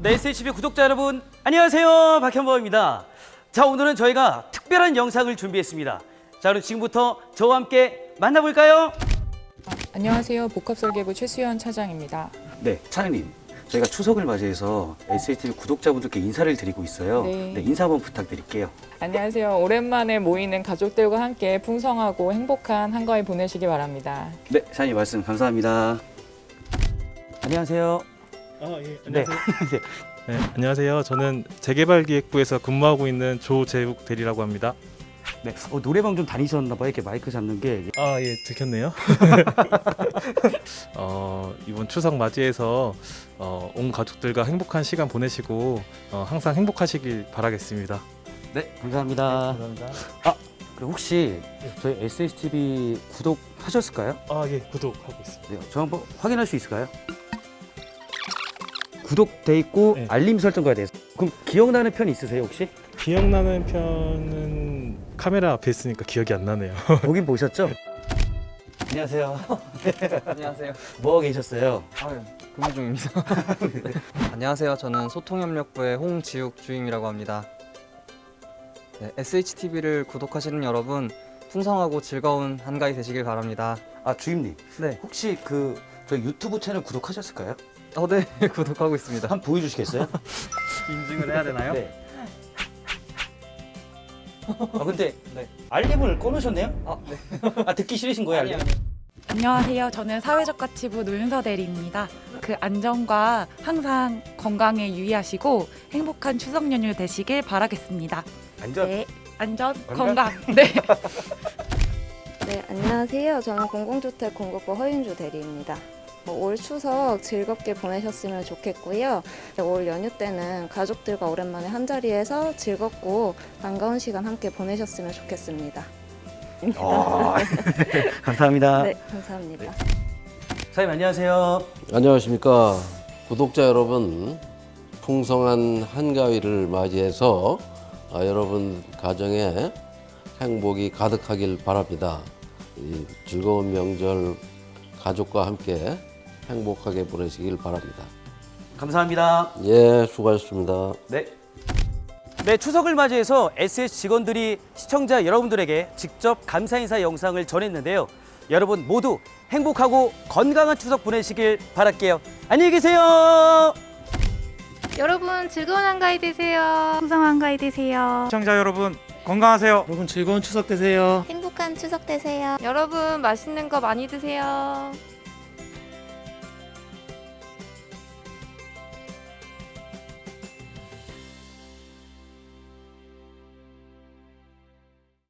네, SHB 구독자 여러분 안녕하세요 박현범입니다 자 오늘은 저희가 특별한 영상을 준비했습니다 자 그럼 지금부터 저와 함께 만나볼까요? 안녕하세요. 복합설계부 최수연 차장입니다. 네 차장님 저희가 추석을 맞이해서 SHB 구독자분들께 인사를 드리고 있어요 네. 인사 한번 부탁드릴게요 안녕하세요. 오랜만에 모이는 가족들과 함께 풍성하고 행복한 한가위 보내시기 바랍니다. 네 차장님 말씀 감사합니다 안녕하세요 아, 예. 네. 안녕하세요. 네, 안녕하세요. 저는 재개발기획부에서 근무하고 있는 조재욱 대리라고 합니다. 네. 어, 노래방 좀 다니셨나 봐요 이렇게 마이크 잡는 게 아, 예, 들켰네요. 어, 이번 추석 맞이해서 어, 온 가족들과 행복한 시간 보내시고 어, 항상 행복하시길 바라겠습니다. 네, 감사합니다. 감사합니다. 그리고 혹시 저희 SHTV 구독하셨을까요? 아, 예, 구독하고 있습니다. 네, 저 한번 확인할 수 있을까요? 구독돼 있고 네. 알림 설정가 돼서 그럼 기억나는 편 있으세요 혹시? 기억나는 편은 카메라 앞에 있으니까 기억이 안 나네요. 보긴 보셨죠? 안녕하세요. 안녕하세요. 뭐 하고 계셨어요? 아유, 근무 중입니다. 안녕하세요. 저는 소통협력부의 홍지욱 주임이라고 합니다. 네, SHTV를 구독하시는 여러분 풍성하고 즐거운 한가위 되시길 바랍니다. 아 주임님 네, 혹시 그 저희 유튜브 채널 구독하셨을까요? 어, 네, 구독하고 있습니다. 한번 보여주시겠어요? 인증을 해야 되나요? 네. 아 근데 네. 알림을 꺼놓으셨네요? 아, 네. 아 듣기 싫으신 거예요 알림? 안녕하세요. 저는 사회적가치부 노윤서 대리입니다. 그 안전과 항상 건강에 유의하시고 행복한 추석 연휴 되시길 바라겠습니다. 완전 네, 안전, 건강? 건강. 네. 네, 안녕하세요. 저는 공공주택 공급부 허윤주 대리입니다. 뭐올 추석 즐겁게 보내셨으면 좋겠고요. 네, 올 연휴 때는 가족들과 오랜만에 한 자리에서 즐겁고 반가운 시간 함께 보내셨으면 좋겠습니다. 아, 감사합니다. 네, 감사합니다. 사장님 안녕하세요. 안녕하십니까 구독자 여러분 풍성한 한가위를 맞이해서 아, 여러분 가정에 행복이 가득하길 바랍니다 이 즐거운 명절 가족과 함께 행복하게 보내시길 바랍니다 감사합니다. 예 수고하셨습니다 네. 네, 추석을 맞이해서 SS 직원들이 시청자 여러분들에게 직접 감사 인사 영상을 전했는데요. 여러분 모두 행복하고 건강한 추석 보내시길 바랄게요. 안녕히 계세요. 여러분 즐거운 한가위 되세요. 풍성 한가위 되세요. 시청자 여러분 건강하세요. 여러분 즐거운 추석 되세요. 행복한 추석 되세요. 여러분 맛있는 거 많이 드세요.